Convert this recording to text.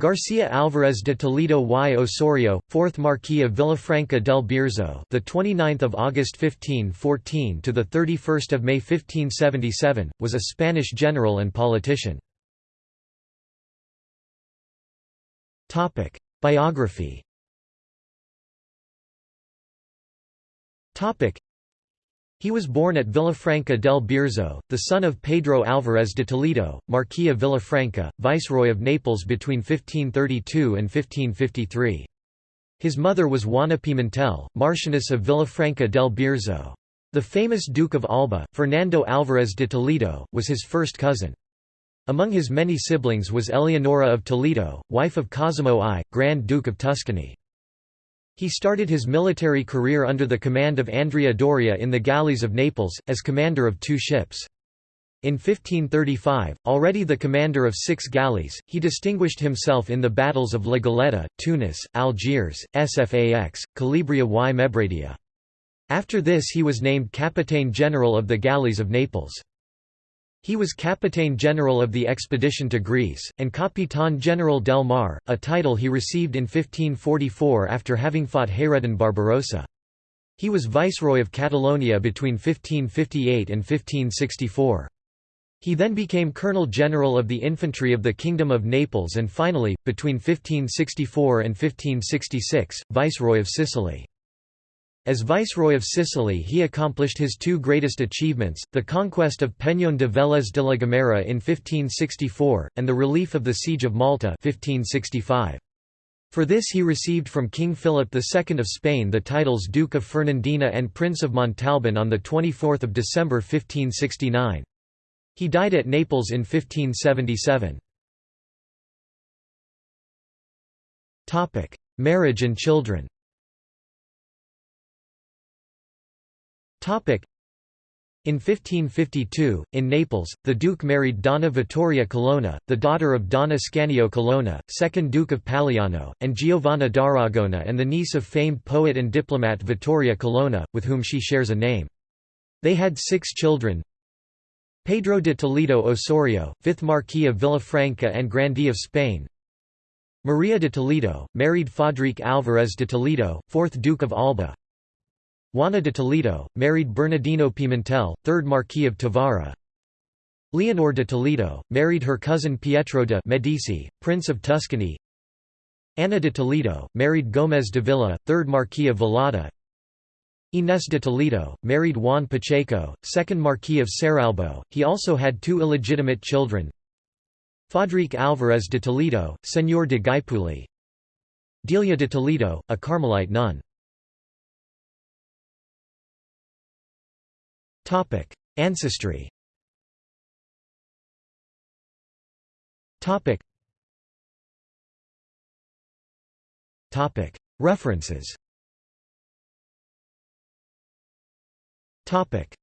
Garcia Álvarez de Toledo y Osorio, 4th Marquis of Villafranca del Bierzo, the 29th of August 1514 to the 31st of May 1577, was a Spanish general and politician. Topic: Biography. Topic: he was born at Villafranca del Bierzo, the son of Pedro Álvarez de Toledo, Marquis of Villafranca, Viceroy of Naples between 1532 and 1553. His mother was Juana Pimentel, Marchioness of Villafranca del Bierzo. The famous Duke of Alba, Fernando Álvarez de Toledo, was his first cousin. Among his many siblings was Eleonora of Toledo, wife of Cosimo I, Grand Duke of Tuscany. He started his military career under the command of Andrea Doria in the galleys of Naples, as commander of two ships. In 1535, already the commander of six galleys, he distinguished himself in the battles of La Tunis, Algiers, Sfax, Calabria y Mebradia. After this he was named Capitaine General of the galleys of Naples. He was Capitaine General of the expedition to Greece, and Capitán General del Mar, a title he received in 1544 after having fought Hayreddin Barbarossa. He was Viceroy of Catalonia between 1558 and 1564. He then became Colonel General of the Infantry of the Kingdom of Naples and finally, between 1564 and 1566, Viceroy of Sicily. As Viceroy of Sicily he accomplished his two greatest achievements, the conquest of Peñón de Vélez de la Gomera in 1564, and the relief of the Siege of Malta 1565. For this he received from King Philip II of Spain the titles Duke of Fernandina and Prince of Montalban on 24 December 1569. He died at Naples in 1577. Marriage and children In 1552, in Naples, the Duke married Donna Vittoria Colonna, the daughter of Don Ascanio Colonna, 2nd Duke of Paliano, and Giovanna d'Aragona and the niece of famed poet and diplomat Vittoria Colonna, with whom she shares a name. They had six children. Pedro de Toledo Osorio, 5th Marquis of Villafranca and Grandee of Spain. Maria de Toledo, married Fadrique Álvarez de Toledo, 4th Duke of Alba Juana de Toledo, married Bernardino Pimentel, 3rd Marquis of Tábara. Leonor de Toledo, married her cousin Pietro de Medici, Prince of Tuscany. Ana de Toledo, married Gómez Dávila, 3rd Marquis of Velada. Inés de Toledo, married Juan Pacheco, 2nd Marquis of Cerralbo. He also had two illegitimate children. Fadrique Álvarez de Toledo, Señor de Gaipuli. Delia de Toledo, a Carmelite nun. Topic: Ancestry. Topic. Topic. References. Topic.